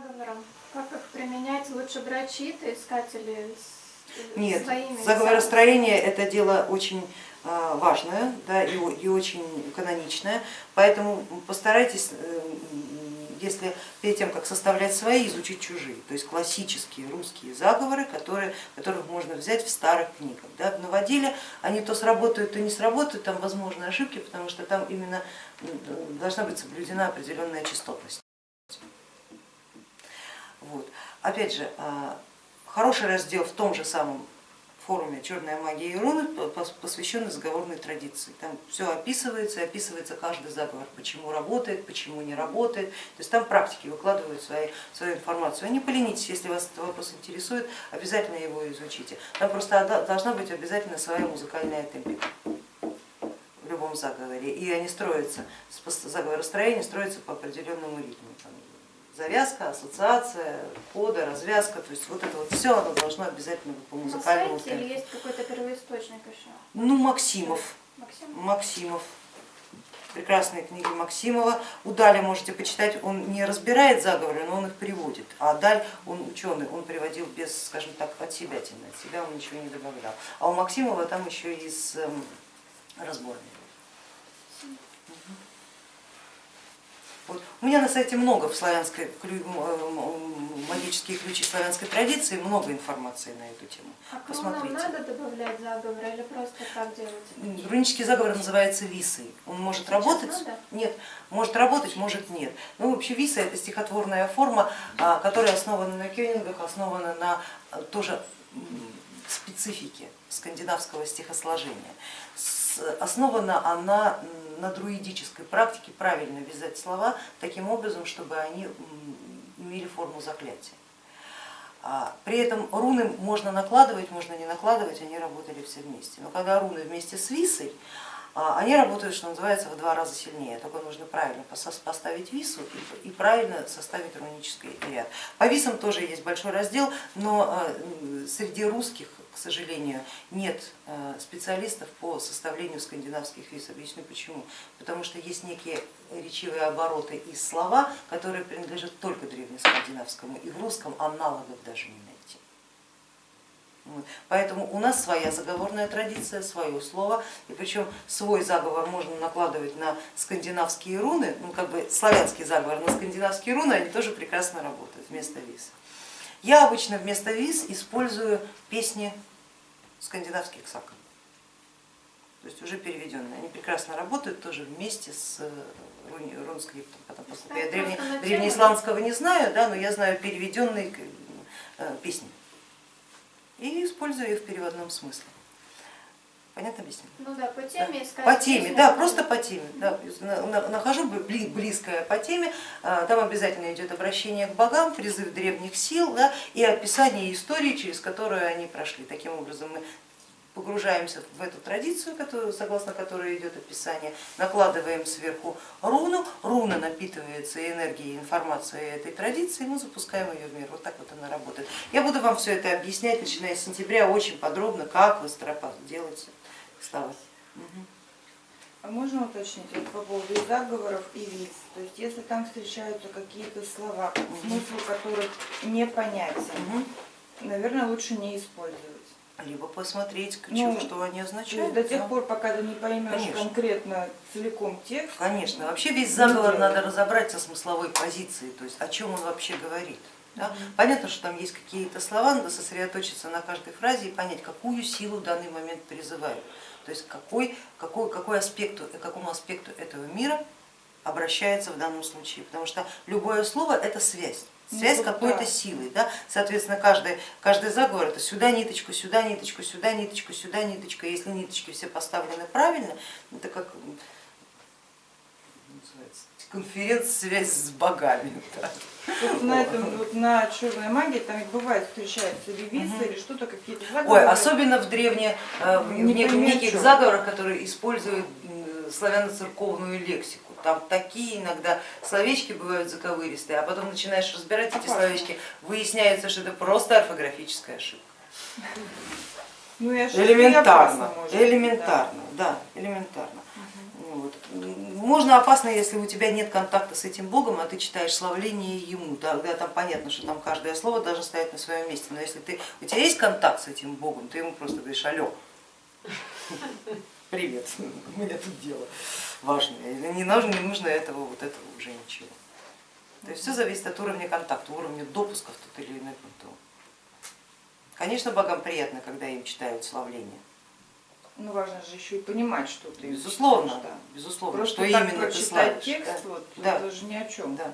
заговорам, как их применять? Лучше брать чьи-то искатели с Нет, своими? заговоростроение это дело очень а, важное да, и, и очень каноничное, поэтому постарайтесь, э, если перед тем, как составлять свои, изучить чужие, то есть классические русские заговоры, которые, которых можно взять в старых книгах. Да. В новоделе они то сработают, то не сработают, там возможны ошибки, потому что там именно должна быть соблюдена определенная частотность. Вот. Опять же, а, хороший раздел в том же самом форуме «Черная магия и руны», посвященный заговорной традиции. Там все описывается, описывается каждый заговор, почему работает, почему не работает. То есть там практики выкладывают свои, свою информацию. Не поленитесь, если вас этот вопрос интересует, обязательно его изучите. Там просто должна быть обязательно своя музыкальная темпика в любом заговоре. И они строятся, заговоростроение строится по определенному ритму завязка, ассоциация, кода, развязка, то есть вот это вот все оно должно обязательно быть по музыкальному сайте или есть какой-то первоисточник еще? Ну, Максимов. Максим? Максимов. Прекрасные книги Максимова. У Даля можете почитать, он не разбирает заговоры, но он их приводит. А Даль, он ученый, он приводил без, скажем так, от себя, от себя он ничего не добавлял. А у Максимова там еще и с эм, разборами. Вот. У меня на сайте много в славянской, магические ключи славянской традиции, много информации на эту тему. А Посмотрите. нам надо добавлять заговор или просто так делать? Рунический заговор называется висой. Он может Сейчас работать, надо? нет, может работать, может нет. Ну вообще виса это стихотворная форма, а, которая основана на кёнингах, основана на а, тоже специфике скандинавского стихосложения. Основана она на друидической практике правильно вязать слова таким образом, чтобы они имели форму заклятия. А, при этом руны можно накладывать, можно не накладывать, они работали все вместе. Но когда руны вместе с висой, они работают, что называется, в два раза сильнее, только нужно правильно поставить вису и правильно составить рунический ряд. По висам тоже есть большой раздел, но а, среди русских, к сожалению, нет а, специалистов по составлению скандинавских вис. Объясню почему. Потому что есть некие речевые обороты и слова, которые принадлежат только древнескандинавскому, и в русском аналогов даже не найти. Поэтому у нас своя заговорная традиция, свое слово, и причем свой заговор можно накладывать на скандинавские руны, ну как бы славянский заговор на скандинавские руны, они тоже прекрасно работают вместо виз. Я обычно вместо виз использую песни скандинавских саков, то есть уже переведенные. Они прекрасно работают тоже вместе с рунскриптом, потому что я древне, древнеисландского не знаю, да, но я знаю переведенные э, песни и использую их в переводном смысле. Понятно объясню? Ну да, по теме искать. По теме, да, просто по теме. Да, нахожу близкое по теме, а, там обязательно идет обращение к богам, призыв древних сил да, и описание истории, через которую они прошли. Таким образом мы погружаемся в эту традицию, согласно которой идет описание, накладываем сверху руну, руна напитывается энергией, информацией этой традиции, и мы запускаем ее в мир. Вот так вот она работает. Я буду вам все это объяснять, начиная с сентября, очень подробно, как вы стропа делаете. Слава. А можно уточнить вот по поводу заговоров и виз? То есть если там встречаются какие-то слова, смысл которых непонятен, угу. наверное, лучше не использовать либо посмотреть, ну, что они означают. До тех пор, пока ты не поймешь Конечно. конкретно целиком текст. Конечно, вообще весь заговор надо разобрать со смысловой позиции, то есть о чем он вообще говорит. Да? Понятно, что там есть какие-то слова, надо сосредоточиться на каждой фразе и понять, какую силу в данный момент призывают. То есть какой, какой, какой аспекту, какому аспекту этого мира обращается в данном случае, потому что любое слово это связь связь ну, какой-то да. силой. Да? Соответственно, каждый, каждый заговор это сюда ниточку, сюда ниточку, сюда ниточку, сюда ниточка. Если ниточки все поставлены правильно, это как конференц-связь с богами. Да. Вот на, этом, вот на черной магии там бывает встречаются ревизы угу. или что-то, какие-то заговоры. Ой, особенно в древне, э, в неких заговорах, которые используют славяно-церковную лексику там такие иногда словечки бывают заковыристые, а потом начинаешь разбирать эти словечки, выясняется, что это просто орфографическая ошибка. Ну, элементарно, элементарно, да, элементарно. Угу. Вот. Можно опасно, если у тебя нет контакта с этим Богом, а ты читаешь славление ему, тогда там понятно, что там каждое слово должно стоять на своем месте. Но если ты, у тебя есть контакт с этим Богом, ты ему просто говоришь, алло, привет, у меня тут дело важное. Не нужно, не нужно этого, вот этого уже ничего. То есть все зависит от уровня контакта, уровня допуска в тот или иной пантеон. Конечно, богам приятно, когда им читают славление. Ну важно же еще и понимать, что ты Безусловно, читаешь, да. безусловно, Просто что так именно ты прочитать славишь. текст, да. вот, Да. это же ни о чем. Да.